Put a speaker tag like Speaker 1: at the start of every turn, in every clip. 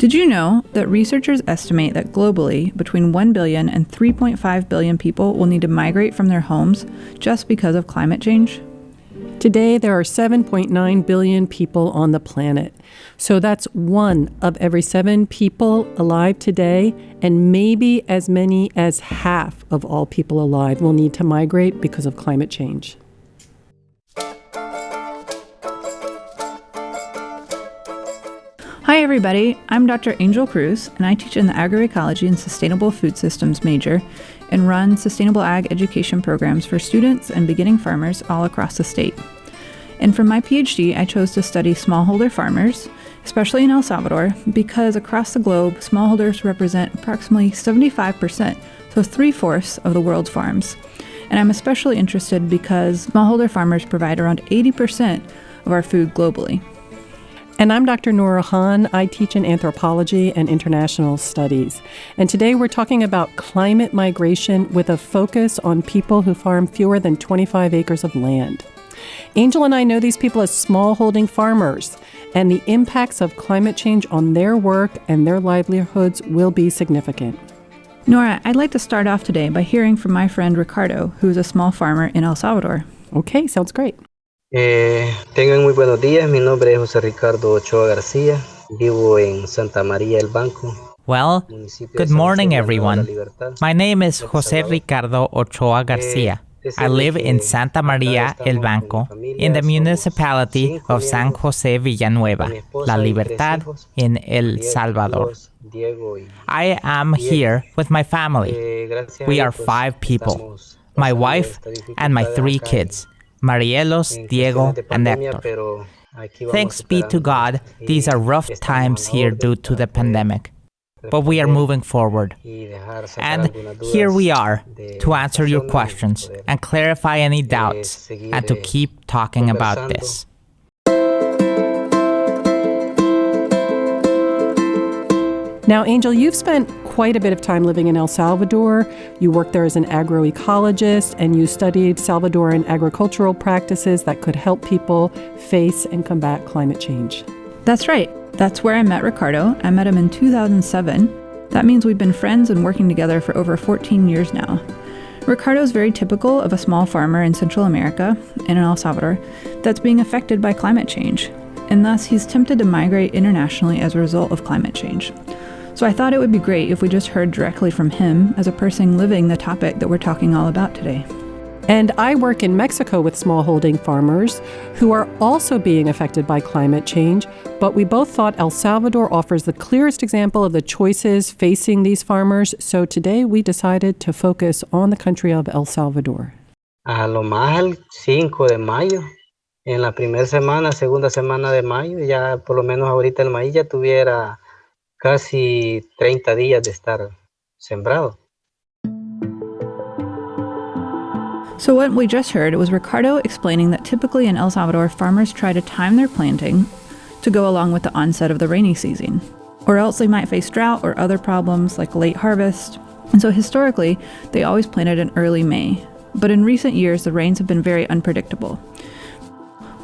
Speaker 1: Did you know that researchers estimate that globally, between 1 billion and 3.5 billion people will need to migrate from their homes just because of climate change?
Speaker 2: Today, there are 7.9 billion people on the planet. So that's one of every seven people alive today, and maybe as many as half of all people alive will need to migrate because of climate change.
Speaker 1: Hi, everybody. I'm Dr. Angel Cruz, and I teach in the agroecology and sustainable food systems major and run sustainable ag education programs for students and beginning farmers all across the state. And for my PhD, I chose to study smallholder farmers, especially in El Salvador, because across the globe, smallholders represent approximately 75%, so three fourths of the world's farms. And I'm especially interested because smallholder farmers provide around 80% of our food globally.
Speaker 2: And I'm Dr. Nora Hahn. I teach in anthropology and international studies. And today we're talking about climate migration with a focus on people who farm fewer than 25 acres of land. Angel and I know these people as smallholding farmers, and the impacts of climate change on their work and their livelihoods will be significant.
Speaker 1: Nora, I'd like to start off today by hearing from my friend Ricardo, who is a small farmer in El Salvador.
Speaker 2: Okay, sounds great.
Speaker 3: Eh, tengan muy buenos días, mi nombre es José Ricardo Ochoa García, vivo en Santa María el Banco.
Speaker 4: Well, good morning everyone. My name is José Ricardo Ochoa Garcia. I live in Santa María el Banco, in the municipality of San José Villanueva, La Libertad, in El Salvador. I am here with my family. We are five people my wife and my three kids. Marielos, Diego, and Hector. Thanks be to God, these are rough times here due to the pandemic. But we are moving forward. And here we are to answer your questions and clarify any doubts and to keep talking about this.
Speaker 2: Now, Angel, you've spent quite a bit of time living in El Salvador. You worked there as an agroecologist and you studied Salvadoran agricultural practices that could help people face and combat climate change.
Speaker 1: That's right. That's where I met Ricardo. I met him in 2007. That means we've been friends and working together for over 14 years now. Ricardo is very typical of a small farmer in Central America and in El Salvador that's being affected by climate change, and thus he's tempted to migrate internationally as a result of climate change. So I thought it would be great if we just heard directly from him as a person living the topic that we're talking all about today.
Speaker 2: And I work in Mexico with smallholding farmers who are also being affected by climate change, but we both thought El Salvador offers the clearest example of the choices facing these farmers, so today we decided to focus on the country of El Salvador.
Speaker 3: A lo más el 5 de mayo, en la primera semana, segunda semana de mayo, ya por lo menos ahorita el maíz ya tuviera casi 30 días de estar sembrado.
Speaker 1: So what we just heard was Ricardo explaining that typically in El Salvador, farmers try to time their planting to go along with the onset of the rainy season, or else they might face drought or other problems like late harvest. And so historically, they always planted in early May. But in recent years, the rains have been very unpredictable.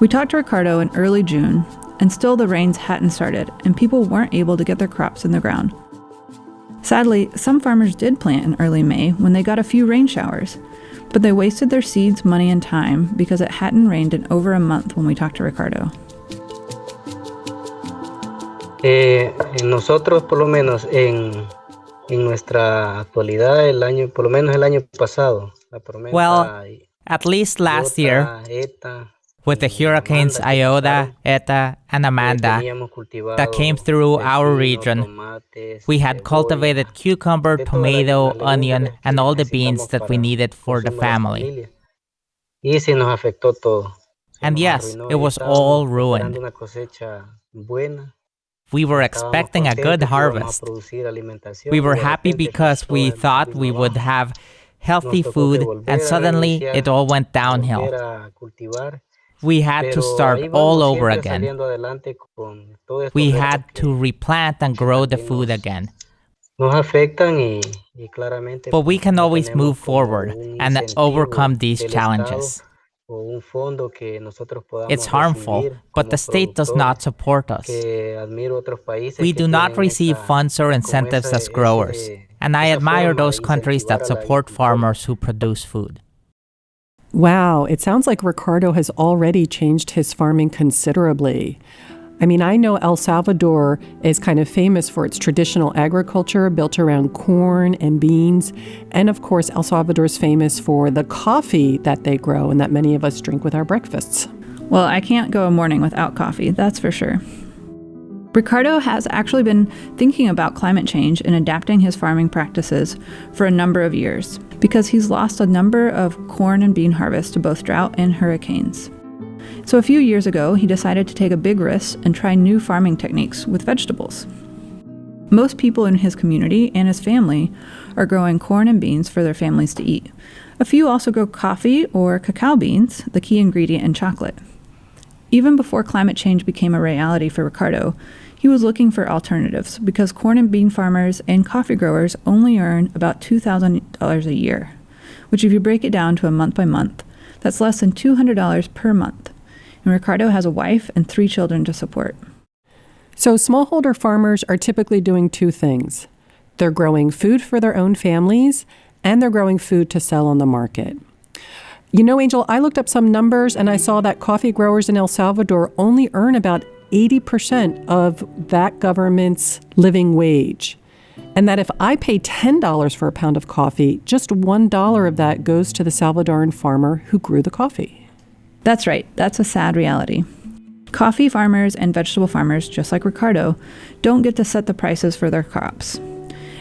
Speaker 1: We talked to Ricardo in early June, and still the rains hadn't started, and people weren't able to get their crops in the ground. Sadly, some farmers did plant in early May when they got a few rain showers, but they wasted their seeds, money, and time because it hadn't rained in over a month when we talked to Ricardo.
Speaker 3: Eh, nosotros, por lo menos en, en nuestra actualidad, el año, por lo menos el año pasado, la
Speaker 4: well, at least last year, with the hurricanes Iota, Eta, and Amanda that came through our region. We had cultivated cucumber, tomato, onion, and all the beans that we needed for the family. And yes, it was all ruined. We were expecting a good harvest. We were happy because we thought we would have healthy food, and suddenly it all went downhill we had to start all over again. We had to replant and grow the food again. But we can always move forward and overcome these challenges. It's harmful, but the state does not support us. We do not receive funds or incentives as growers, and I admire those countries that support farmers who produce food.
Speaker 2: Wow, it sounds like Ricardo has already changed his farming considerably. I mean, I know El Salvador is kind of famous for its traditional agriculture built around corn and beans. And of course, El Salvador is famous for the coffee that they grow and that many of us drink with our breakfasts.
Speaker 1: Well, I can't go a morning without coffee, that's for sure. Ricardo has actually been thinking about climate change and adapting his farming practices for a number of years because he's lost a number of corn and bean harvests to both drought and hurricanes. So a few years ago, he decided to take a big risk and try new farming techniques with vegetables. Most people in his community and his family are growing corn and beans for their families to eat. A few also grow coffee or cacao beans, the key ingredient in chocolate. Even before climate change became a reality for Ricardo, he was looking for alternatives because corn and bean farmers and coffee growers only earn about $2,000 a year, which, if you break it down to a month by month, that's less than $200 per month and Ricardo has a wife and three children to support.
Speaker 2: So, smallholder farmers are typically doing two things they're growing food for their own families, and they're growing food to sell on the market. You know, Angel, I looked up some numbers and I saw that coffee growers in El Salvador only earn about 80% of that government's living wage. And that if I pay $10 for a pound of coffee, just $1 of that goes to the Salvadoran farmer who grew the coffee.
Speaker 1: That's right, that's a sad reality. Coffee farmers and vegetable farmers, just like Ricardo, don't get to set the prices for their crops.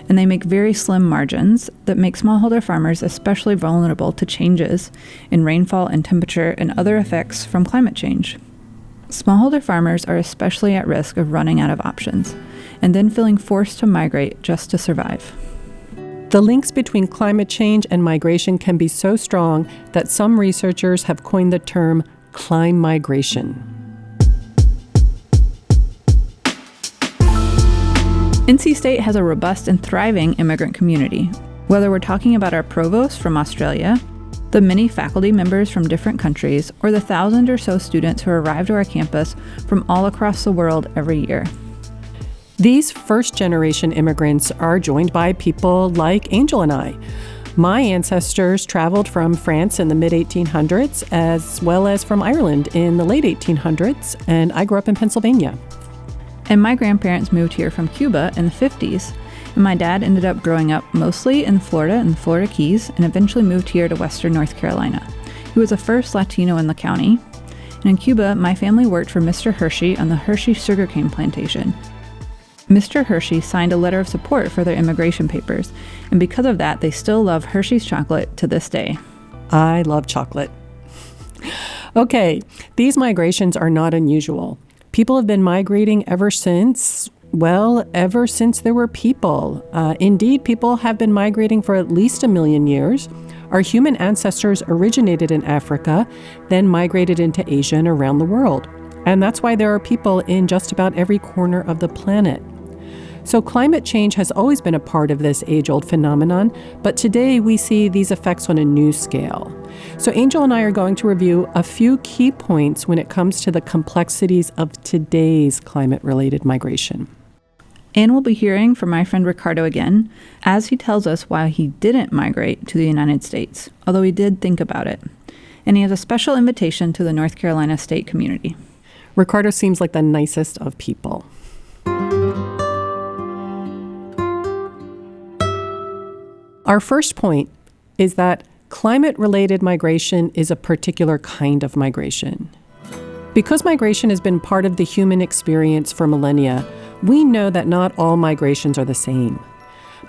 Speaker 1: And they make very slim margins that make smallholder farmers especially vulnerable to changes in rainfall and temperature and other effects from climate change. Smallholder farmers are especially at risk of running out of options and then feeling forced to migrate just to survive.
Speaker 2: The links between climate change and migration can be so strong that some researchers have coined the term climate migration.
Speaker 1: NC State has a robust and thriving immigrant community. Whether we're talking about our provost from Australia, the many faculty members from different countries, or the thousand or so students who arrive to our campus from all across the world every year.
Speaker 2: These first generation immigrants are joined by people like Angel and I. My ancestors traveled from France in the mid 1800s as well as from Ireland in the late 1800s, and I grew up in Pennsylvania.
Speaker 1: And my grandparents moved here from Cuba in the 50s, and my dad ended up growing up mostly in Florida and the Florida Keys and eventually moved here to Western North Carolina. He was the first Latino in the county. And in Cuba, my family worked for Mr. Hershey on the Hershey sugarcane plantation, Mr. Hershey signed a letter of support for their immigration papers, and because of that, they still love Hershey's chocolate to this day.
Speaker 2: I love chocolate. okay, these migrations are not unusual. People have been migrating ever since, well, ever since there were people. Uh, indeed, people have been migrating for at least a million years. Our human ancestors originated in Africa, then migrated into Asia and around the world. And that's why there are people in just about every corner of the planet. So, climate change has always been a part of this age old phenomenon, but today we see these effects on a new scale. So, Angel and I are going to review a few key points when it comes to the complexities of today's climate related migration.
Speaker 1: And we'll be hearing from my friend Ricardo again as he tells us why he didn't migrate to the United States, although he did think about it. And he has a special invitation to the North Carolina state community.
Speaker 2: Ricardo seems like the nicest of people. Our first point is that climate related migration is a particular kind of migration. Because migration has been part of the human experience for millennia, we know that not all migrations are the same.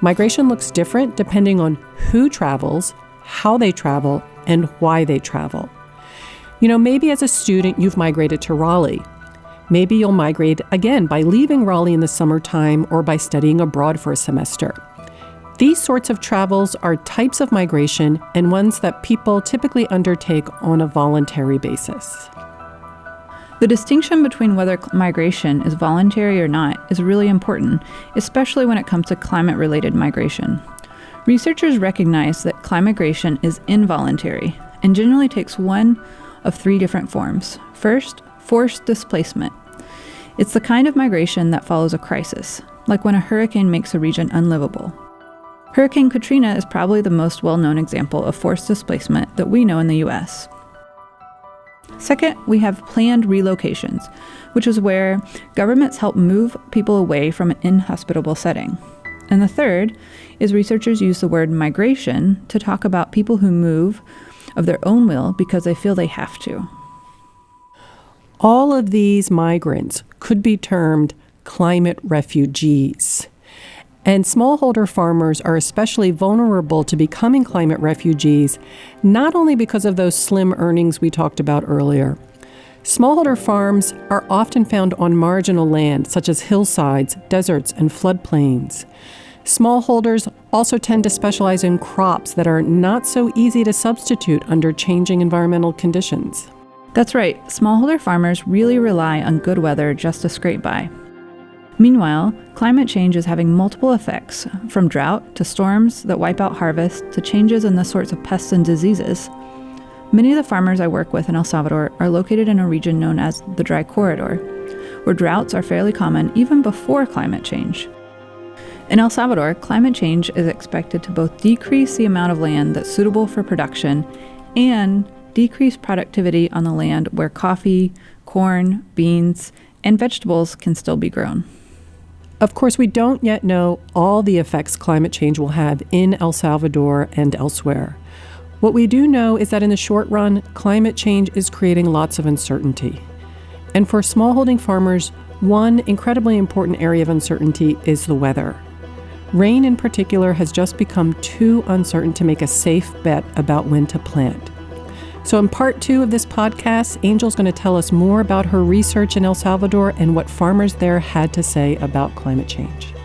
Speaker 2: Migration looks different depending on who travels, how they travel, and why they travel. You know, maybe as a student you've migrated to Raleigh. Maybe you'll migrate again by leaving Raleigh in the summertime or by studying abroad for a semester. These sorts of travels are types of migration and ones that people typically undertake on a voluntary basis.
Speaker 1: The distinction between whether migration is voluntary or not is really important, especially when it comes to climate related migration. Researchers recognize that climate migration is involuntary and generally takes one of three different forms. First, forced displacement. It's the kind of migration that follows a crisis, like when a hurricane makes a region unlivable. Hurricane Katrina is probably the most well known example of forced displacement that we know in the US. Second, we have planned relocations, which is where governments help move people away from an inhospitable setting. And the third is researchers use the word migration to talk about people who move of their own will because they feel they have to.
Speaker 2: All of these migrants could be termed climate refugees. And smallholder farmers are especially vulnerable to becoming climate refugees, not only because of those slim earnings we talked about earlier. Smallholder farms are often found on marginal land, such as hillsides, deserts, and floodplains. Smallholders also tend to specialize in crops that are not so easy to substitute under changing environmental conditions.
Speaker 1: That's right, smallholder farmers really rely on good weather just to scrape by. Meanwhile, climate change is having multiple effects, from drought to storms that wipe out harvests to changes in the sorts of pests and diseases. Many of the farmers I work with in El Salvador are located in a region known as the Dry Corridor, where droughts are fairly common even before climate change. In El Salvador, climate change is expected to both decrease the amount of land that's suitable for production and decrease productivity on the land where coffee, corn, beans, and vegetables can still be grown.
Speaker 2: Of course, we don't yet know all the effects climate change will have in El Salvador and elsewhere. What we do know is that in the short run, climate change is creating lots of uncertainty. And for smallholding farmers, one incredibly important area of uncertainty is the weather. Rain, in particular, has just become too uncertain to make a safe bet about when to plant. So, in part two of this podcast, Angel's going to tell us more about her research in El Salvador and what farmers there had to say about climate change.